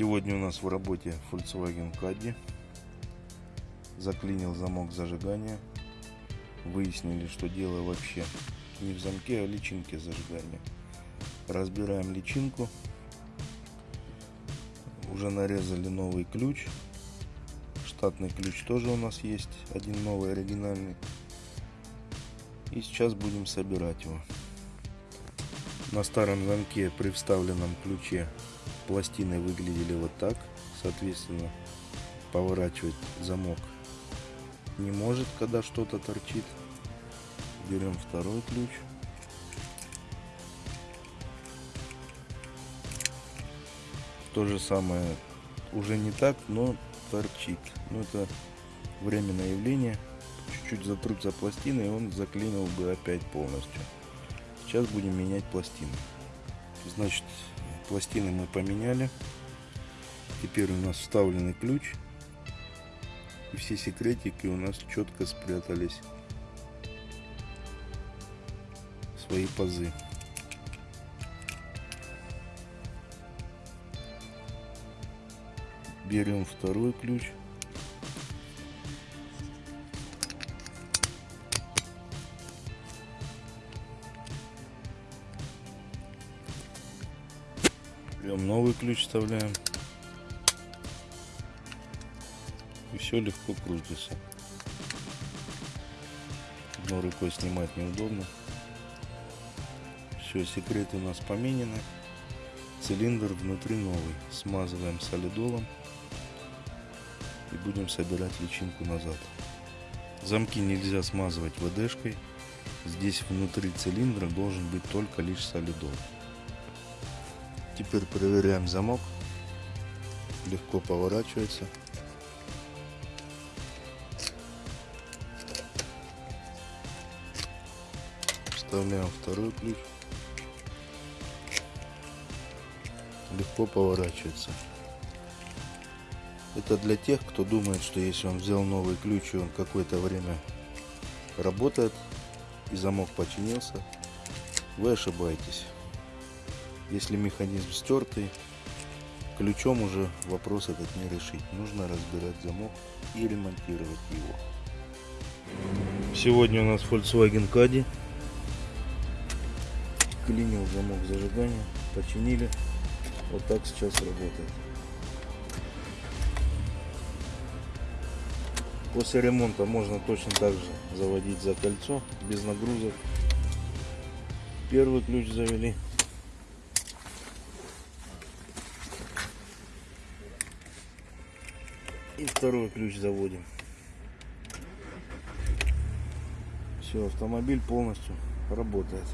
Сегодня у нас в работе Volkswagen Caddy. Заклинил замок зажигания. Выяснили, что дело вообще не в замке, а личинке зажигания. Разбираем личинку. Уже нарезали новый ключ. Штатный ключ тоже у нас есть. Один новый, оригинальный. И сейчас будем собирать его. На старом замке при вставленном ключе пластины выглядели вот так. Соответственно, поворачивать замок не может, когда что-то торчит. Берем второй ключ. То же самое уже не так, но торчит. Но это временное явление. Чуть-чуть затрутся пластины, и он заклинил бы опять полностью. Сейчас будем менять пластины. Значит, пластины мы поменяли. Теперь у нас вставленный ключ. И все секретики у нас четко спрятались свои пазы. Берем второй ключ. Берем новый ключ, вставляем. И все легко крутится. Одной рукой снимать неудобно. Все, секреты у нас поменены. Цилиндр внутри новый. Смазываем солидолом. И будем собирать личинку назад. Замки нельзя смазывать ВДшкой. Здесь внутри цилиндра должен быть только лишь солидол. Теперь проверяем замок. Легко поворачивается. Вставляем второй ключ. Легко поворачивается. Это для тех, кто думает, что если он взял новый ключ и он какое-то время работает и замок починился, вы ошибаетесь. Если механизм стертый, ключом уже вопрос этот не решить. Нужно разбирать замок и ремонтировать его. Сегодня у нас Volkswagen Caddy. Клинил замок зажигания, починили. Вот так сейчас работает. После ремонта можно точно так же заводить за кольцо, без нагрузок. Первый ключ завели. И второй ключ заводим. Все, автомобиль полностью работает.